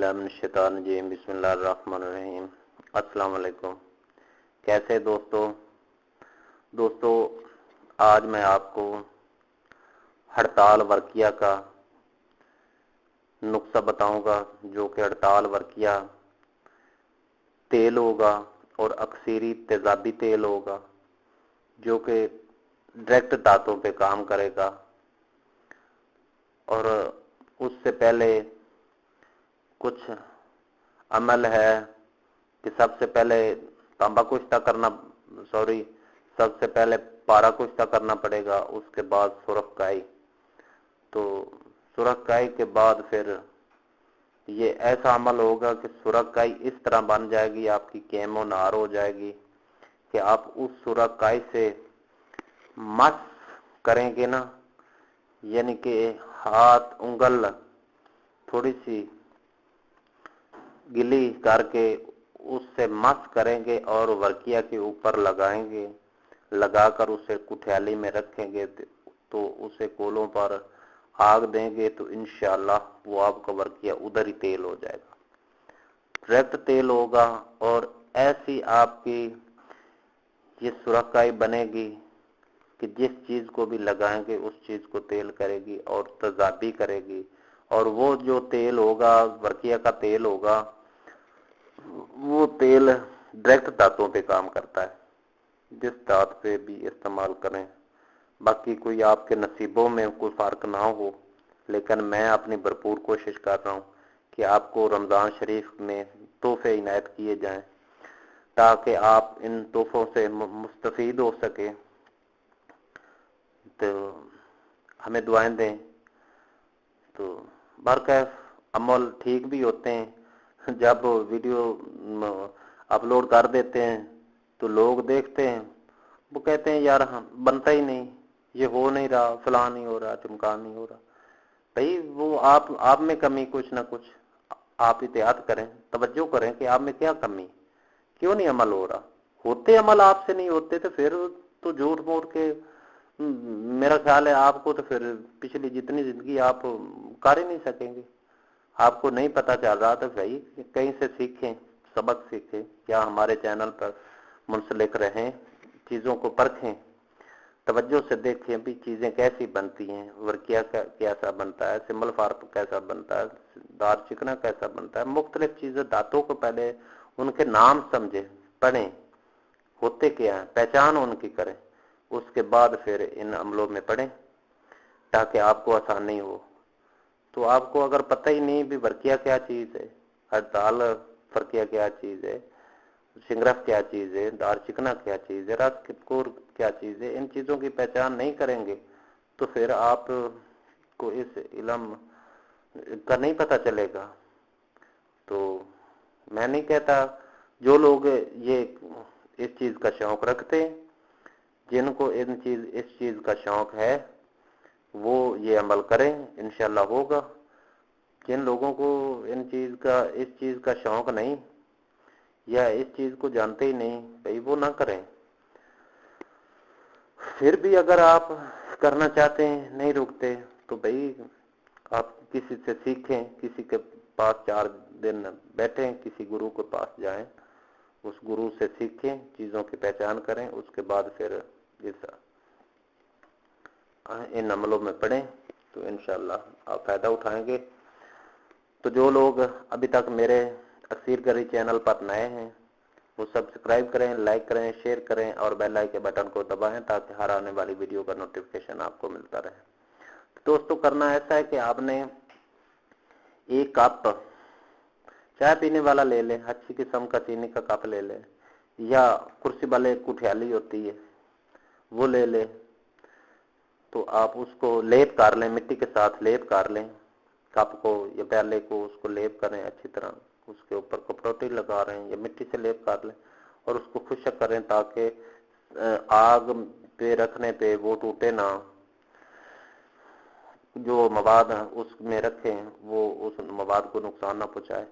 باللہ من الشیطان الرجیم، بسم اللہ الرحمن الرحیم۔ السلام علیکم۔ کیسے دوستو؟ دوستو، آج میں آپ کو ہڑتال ورکیہ کا نقصہ بتاؤں گا، جو کہ ہڑتال ورکیہ تیل ہوگا اور اکثیری تیزابی تیل ہوگا، جو کہ ڈائریکٹ دانتوں پہ کام کرے گا۔ اور اس سے پہلے کچھ عمل ہے کہ سب سے پہلے تانبا کشتہ کرنا، سوری، سب سے پہلے پارا کشتہ کرنا پڑے گا، اس کے بعد سرخ کائی۔ تو سرخ کائی کے بعد پھر یہ ایسا عمل ہوگا کہ سرخ کائی اس طرح بن جائے گی، آپ کی کیمو نار ہو جائے گی کہ آپ اس سرخ کائی سے مس کریں گے نا یعنی کہ ہاتھ انگل تھوڑی سی گلی کر کے اس سے مس کریں گے اور ورکیا کے اوپر لگائیں گے، لگا کر اسے کٹھیالی میں رکھیں گے تو اسے کولوں پر آگ دیں گے تو انشاءاللہ وہ آپ کا ورکیا ادھر ہی تیل ہو جائے گا۔ ڈائریکٹ تیل ہوگا اور ایسی آپ کی یہ سرکائی بنے گی کہ جس چیز کو بھی لگائیں گے اس چیز کو تیل کرے گی اور تضابی کرے گی۔ اور وہ جو تیل ہوگا ورکیا کا تیل ہوگا وہ تیل ڈائریکٹ دانتوں پہ کام کرتا ہے، جس دانت پہ بھی استعمال کریں۔ باقی کوئی آپ کے نصیبوں میں کوئی فرق نہ ہو، لیکن میں اپنی بھرپور کوشش کر رہا ہوں کہ آپ کو رمضان شریف میں تحفے عنایت کیے جائیں تاکہ آپ ان تحفوں سے مستفید ہو سکے تو ہمیں دعائیں دیں۔ تو برکیف عمل ٹھیک بھی ہوتے ہیں جب ویڈیو اپلوڈ کر دیتے ہیں تو لوگ دیکھتے ہیں، وہ کہتے ہیں، یار ہاں، بنتا ہی نہیں، یہ ہو نہیں رہا، فلاں نہیں ہو رہا چمکان نہیں ہو رہا۔ بھائی، وہ آپ آپ میں کمی کچھ نہ کچھ آپ احتیاط کریں، توجہ کریں کہ آپ میں کیا کمی۔ کیوں نہیں عمل ہو رہا؟ ہوتے عمل آپ سے نہیں ہوتے تو پھر تو جھوٹ موڑ کے میرا خیال ہے آپ کو تو پھر پچھلی جتنی زندگی آپ کر ہی نہیں سکیں گے۔ آپ کو نہیں پتا چل رہا تو بھائی، کہیں سے سیکھیں، سبق سیکھیں، یا ہمارے چینل پر منسلک رہیں، چیزوں کو پرکھیں، توجہ سے دیکھیں بھی چیزیں کیسی بنتی ہیں ورکیا کیسا بنتا ہے، سمبل فارپ کیسا بنتا ہے، دار چکنا کیسا بنتا ہے، مختلف چیزیں، دانتوں کو پہلے ان کے نام سمجھیں، پڑھیں، ہوتے کیا ہیں، پہچان ان کی کریں، اس کے بعد پھر ان عملوں میں پڑھیں، تاکہ آپ کو آسانی ہو۔ تو آپ کو اگر پتہ ہی نہیں بھی ورکیا کیا چیز ہے ہڑتال فرقیہ کیا چیز ہے، سنگرف کیا چیز ہے دار چکنا کیا چیز ہے رس کپکور کیا چیز ہے، ان چیزوں کی پہچان نہیں کریں گے تو پھر آپ کو اس علم کا نہیں پتہ چلے گا۔ تو میں نہیں کہتا جو لوگ یہ اس چیز کا شوق رکھتے، جن کو ان چیز، اس چیز کا شوق ہے وہ یہ عمل کریں، انشاءاللہ ہوگا۔ جن لوگوں کو ان چیز کا، اس چیز کا شوق نہیں یا اس چیز کو جانتے ہی نہیں، بھائی وہ نہ کریں۔ پھر بھی اگر آپ کرنا چاہتے ہیں، نہیں رکتے تو بھائی آپ کسی سے سیکھیں، کسی کے پاس چار دن بیٹھیں، کسی گرو کے پاس جائیں، اس گرو سے سیکھیں، چیزوں کی پہچان کریں، اس کے بعد پھر اس ان عملوں میں پڑھیں تو انشاءاللہ آپ فائدہ اٹھائیں گے۔ تو جو لوگ ابھی تک میرے اکثیر گری چینل پر نئے ہیں، وہ سبسکرائب کریں، لائک کریں، شیئر کریں اور بیل آئی کے بٹن کو دبائیں تاکہ ہر آنے والی ویڈیو کا نوٹیفکیشن آپ کو ملتا رہے۔ دوستو، کرنا ایسا ہے کہ آپ نے ایک کپ چائے پینے والا لے لیں اچھی قسم کا چینی کا کپ لے لیں یا کرسی والے کٹھیالی ہوتی ہے، وہ لے لیں تو آپ اس کو لیپ کر لیں، مٹی کے ساتھ لیپ کر لیں۔ کپ کو یا پیالے کو اس کو لیپ کریں اچھی طرح۔ اس کے اوپر کپڑوٹی لگا رہے ہیں یا مٹی سے لیپ کر لیں اور اس کو خشک کریں تاکہ آگ پہ رکھنے پہ وہ ٹوٹے نہ۔ جو مواد اس میں رکھیں، وہ اس مواد کو نقصان نہ پہنچائے۔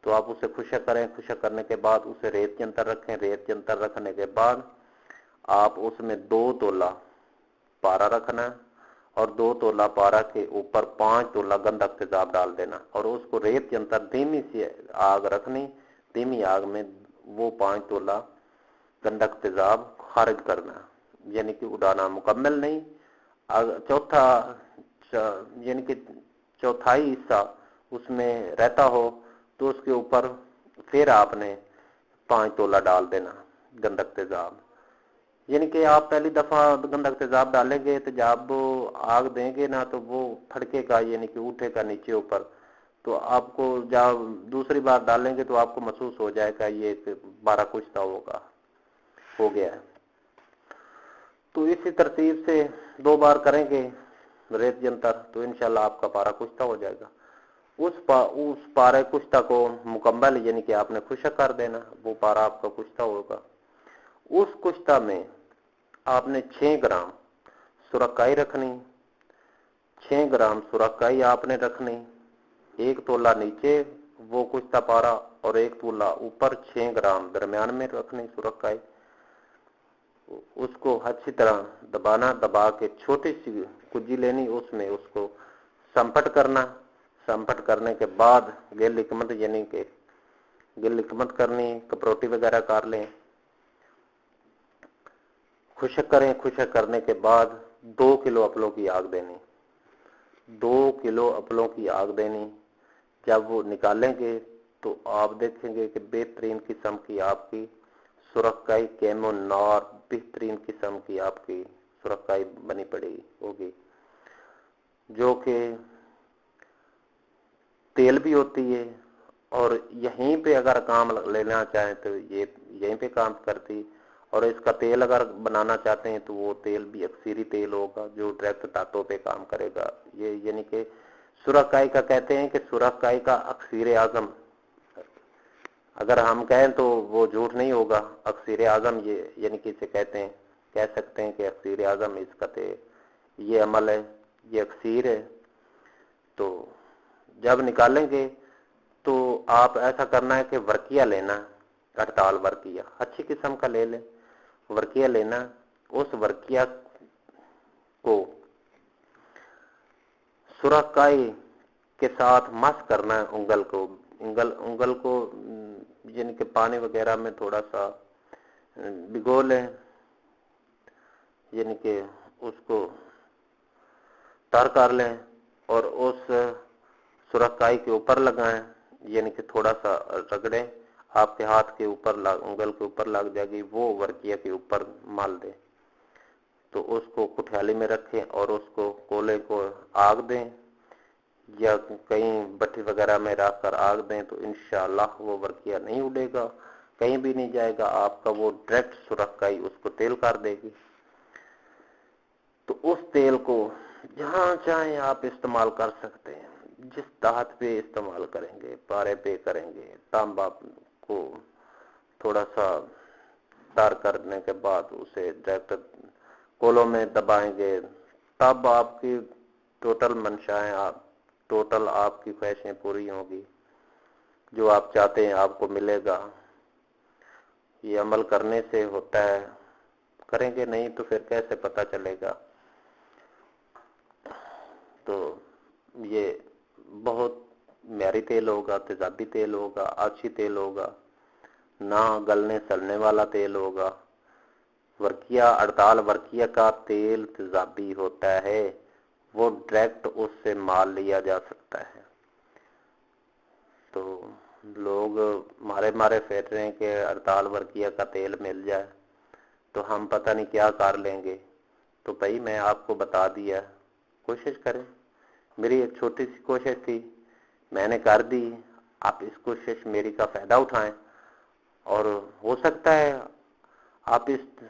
تو آپ اسے خشک کریں۔ خشک کرنے کے بعد اسے ریت کے اندر رکھیں۔ ریت کے اندر رکھنے کے بعد آپ اس میں دو تولا پارا رکھنا اور دو تولا پارا کے اوپر پانچ تولا گندک تیزاب ڈال دینا اور اس کو ریت کے اندر دھیمی سی آگ رکھنی، دھیمی آگ میں وہ پانچ تولا گندک تیزاب خارج کرنا یعنی کہ اڑانا مکمل نہیں۔ چوتھا یعنی کہ چوتھائی حصہ اس میں رہتا ہو تو اس کے اوپر پھر آپ نے پانچ تولا ڈال دینا گندک تیزاب یعنی کہ آپ پہلی دفعہ گندک تیزاب ڈالیں گے تو جب آگ دیں گے نا تو وہ پھڑکے کا یعنی کہ اٹھے کا نیچے اوپر۔ تو آپ کو جب دوسری بار ڈالیں گے تو آپ کو محسوس ہو جائے گا یہ بارہ کچھ ہوگا، ہو گیا۔ ہے تو اسی ترتیب سے دو بار کریں گے ریت جنتر، تو انشاءاللہ آپ کا پارا کشتہ ہو جائے گا۔ اس پا، اس پارے کشتہ کو مکمل یعنی کہ آپ نے خشک کر دینا، وہ پارا آپ کا کشتہ ہوگا۔ اس کشتہ میں آپ نے چھ گرام سرکائی رکھنی چھ گرام سرکائی آپ نے رکھنی۔ ایک تولا نیچے، وہ کشتہ پارا اور ایک تولا اوپر چھ گرام درمیان میں رکھنی سرکائی اس کو اچھی طرح دبانا، دبا کے چھوٹی سی کجی لینی، اس میں اس کو سمپٹ کرنا۔ سمپٹ کرنے کے بعد گل حکمت یعنی کہ گل حکمت کرنی، کپروٹی وغیرہ کر لیں۔ خشک کریں خشک کرنے کے بعد دو کلو اپلوں کی آگ دینی۔ دو کلو اپلوں کی آگ دینی۔ جب وہ نکالیں گے تو آپ دیکھیں گے کہ بہترین قسم کی آپ کی سرخائی کیمو نار بہترین قسم کی آپ کی سرخائی بنی پڑی ہوگی۔ جو کہ تیل بھی ہوتی ہے اور یہیں پہ اگر کام لینا چاہیں تو یہ، یہیں پہ کام کرتی۔ اور اس کا تیل اگر بنانا چاہتے ہیں تو وہ تیل بھی اکثیری تیل ہوگا جو ڈائریکٹ تاتوں پہ کام کرے گا۔ یہ یعنی کہ سرخائی کا کہتے ہیں کہ سرخائی کا اکثیر اعظم۔ اگر ہم کہیں تو وہ جھوٹ نہیں ہوگا۔ اکثیر اعظم یہ یعنی کہ اسے کہتے ہیں، کہہ سکتے ہیں کہ اکثیر اعظم اس کا یہ عمل ہے، یہ اکثیر ہے۔ تو جب نکالیں گے تو آپ ایسا کرنا ہے کہ ورکیا لینا، ہڑتال ورکیا اچھی قسم کا لے لیں۔ ورکیا لینا اس ورکیا کو سرخائی کے ساتھ مس کرنا ہے انگل کو انگل انگل کو یعنی کہ پانی وغیرہ میں تھوڑا سا بھگو لیں یعنی کہ اس کو تر کر لیں اور اس سرخائی کے اوپر لگائیں یعنی کہ تھوڑا سا رگڑیں آپ کے ہاتھ کے اوپر انگل کے اوپر لگ جائے گی، وہ ورکیا کے اوپر مال دیں تو اس کو کٹھیالی میں رکھیں اور اس کو کولے کو آگ دیں یا کہیں بٹھی وغیرہ میں رکھ کر آگ دیں تو انشاءاللہ وہ ورکیا نہیں اڑے گا، کہیں بھی نہیں جائے گا۔ آپ کا وہ ڈائریکٹ سرخائی اس کو تیل کر دے گی۔ تو اس تیل کو جہاں چاہیں آپ استعمال کر سکتے ہیں، جس دہت پہ استعمال کریں گے، پارے پہ کریں گے، تانبا کو تھوڑا سا تار کرنے کے بعد اسے ڈائریکٹ کولوں میں دبائیں گے، تب آپ کی ٹوٹل منشائیں، آپ، ٹوٹل آپ کی خواہشیں پوری ہوں گی۔ جو آپ چاہتے ہیں آپ کو ملے گا۔ یہ عمل کرنے سے ہوتا ہے۔ کریں گے نہیں تو پھر کیسے پتا چلے گا؟ تو یہ بہت معیاری تیل ہوگا تیزابی تیل ہوگا آچھی تیل ہوگا نہ گلنے سلنے والا تیل ہوگا ورکیا اڑتال ورکیا کا تیل تیزابی ہوتا ہے وہ ڈائریکٹ اس سے مال لیا جا سکتا ہے تو لوگ مارے مارے پھیر رہے ہیں کہ ہڑتال ورکیا کا تیل مل جائے تو ہم پتہ نہیں کیا کر لیں گے تو بھائی میں آپ کو بتا دیا کوشش کریں میری ایک چھوٹی سی کوشش تھی میں نے کر دی، آپ اس کوشش میری کا فائدہ اٹھائیں۔ اور ہو سکتا ہے آپ اس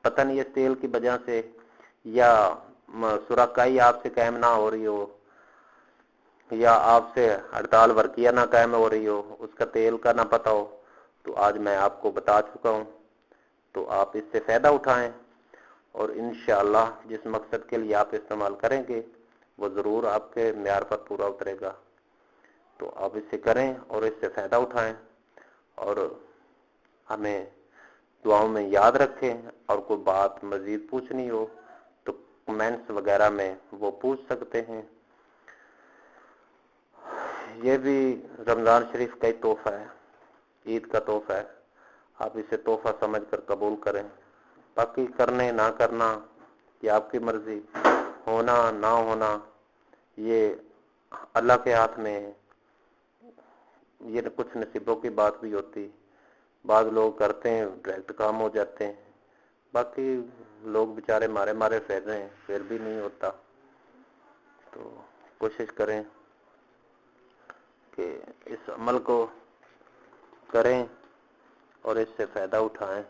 پتہ نہیں اس تیل کی وجہ سے یا سرکائی آپ سے قائم نہ ہو رہی ہو، یا آپ سے ہڑتال ورکیہ نہ قائم ہو رہی ہو، اس کا تیل کا نہ پتہ ہو، تو آج میں آپ کو بتا چکا ہوں۔ تو آپ اس سے فائدہ اٹھائیں اور انشاءاللہ جس مقصد کے لیے آپ استعمال کریں گے، وہ ضرور آپ کے معیار پر پورا اترے گا۔ تو آپ اس سے کریں اور اس سے فائدہ اٹھائیں اور ہمیں دعاؤں میں یاد رکھیں اور کوئی بات مزید پوچھنی ہو تو کمنٹس وغیرہ میں وہ پوچھ سکتے ہیں۔ یہ بھی رمضان شریف کا ہی تحفہ ہے، عید کا تحفہ ہے۔ آپ اسے تحفہ سمجھ کر قبول کریں۔ باقی کرنے، نہ کرنا، یہ آپ کی مرضی، ہونا، نہ ہونا، یہ اللہ کے ہاتھ میں ہے۔ یہ کچھ نصیبوں کی بات بھی ہوتی۔ بعض لوگ کرتے ہیں، ڈائریکٹ کام ہو جاتے ہیں۔ باقی لوگ بیچارے مارے مارے پھیر رہے ہیں، پھر بھی نہیں ہوتا۔ تو کوشش کریں کہ اس عمل کو کریں اور اس سے فائدہ اٹھائیں۔